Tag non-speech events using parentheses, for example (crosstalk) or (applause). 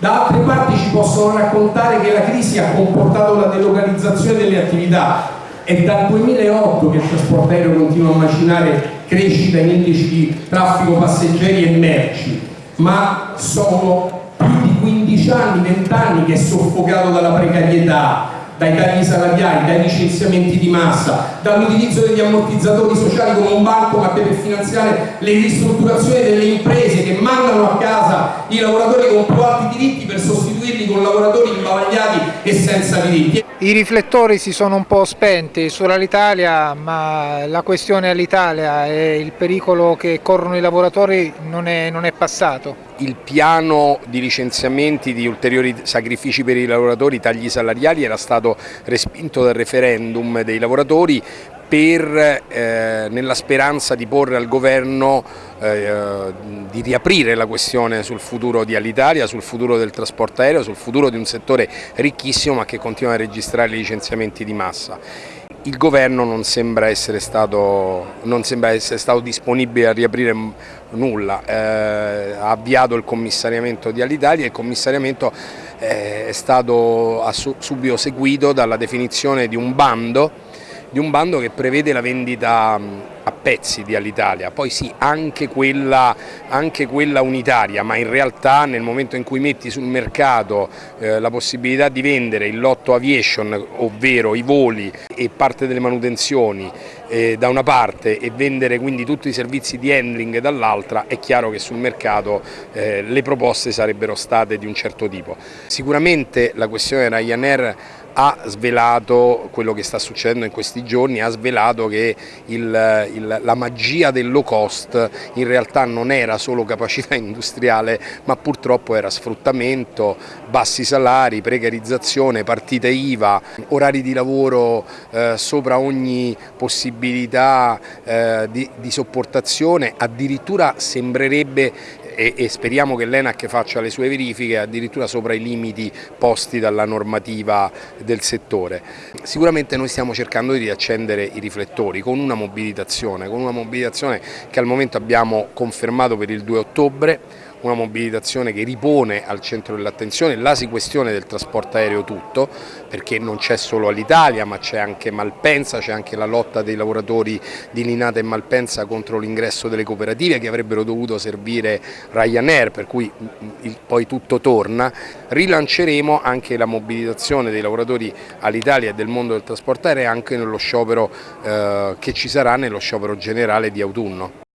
Da altre parti ci possono raccontare che la crisi ha comportato la delocalizzazione delle attività. È dal 2008 che il trasporto aereo continua a macinare crescita in indici di traffico passeggeri e merci, ma sono più di 15 anni, 20 anni che è soffocato dalla precarietà, dai tagli salariali, dai licenziamenti di massa, dall'utilizzo degli ammortizzatori sociali come un banco ma per finanziare le ristrutturazioni delle imprese che mandano a casa i lavoratori con più alti diritti per sostituirli con lavoratori e senza diritti. I riflettori si sono un po' spenti sull'Alitalia, ma la questione all'Italia e il pericolo che corrono i lavoratori non è, non è passato. Il piano di licenziamenti, di ulteriori sacrifici per i lavoratori, tagli salariali era stato respinto dal referendum dei lavoratori per, eh, nella speranza di porre al governo eh, di riaprire la questione sul futuro di Alitalia, sul futuro del trasporto aereo, sul futuro di un settore ricchissimo ma che continua a registrare licenziamenti di massa. Il governo non sembra essere stato, sembra essere stato disponibile a riaprire nulla, eh, ha avviato il commissariamento di Alitalia e il commissariamento eh, è stato subito seguito dalla definizione di un bando di un bando che prevede la vendita a pezzi di Alitalia, poi sì anche quella, anche quella, unitaria, ma in realtà nel momento in cui metti sul mercato eh, la possibilità di vendere il lotto aviation, ovvero i voli e parte delle manutenzioni eh, da una parte e vendere quindi tutti i servizi di handling dall'altra, è chiaro che sul mercato eh, le proposte sarebbero state di un certo tipo. Sicuramente la questione Ryanair ha svelato quello che sta succedendo in questi giorni, ha svelato che il, il, la magia del low cost in realtà non era solo capacità (laughs) industriale ma purtroppo era sfruttamento, bassi salari, precarizzazione, partite IVA, orari di lavoro eh, sopra ogni possibilità eh, di, di sopportazione, addirittura sembrerebbe e, e speriamo che l'ENAC faccia le sue verifiche addirittura sopra i limiti posti dalla normativa del settore. Sicuramente noi stiamo cercando di riaccendere i riflettori con una mobilitazione, con una mobilitazione che al momento abbiamo confermato per il 2 ottobre, una mobilitazione che ripone al centro dell'attenzione la questione del trasporto aereo tutto, perché non c'è solo all'Italia ma c'è anche Malpensa, c'è anche la lotta dei lavoratori di Linata e Malpensa contro l'ingresso delle cooperative che avrebbero dovuto servire Ryanair, per cui il, poi tutto torna. Rilanceremo anche la mobilitazione dei lavoratori all'Italia e del mondo del trasporto aereo anche nello sciopero eh, che ci sarà nello sciopero generale di autunno.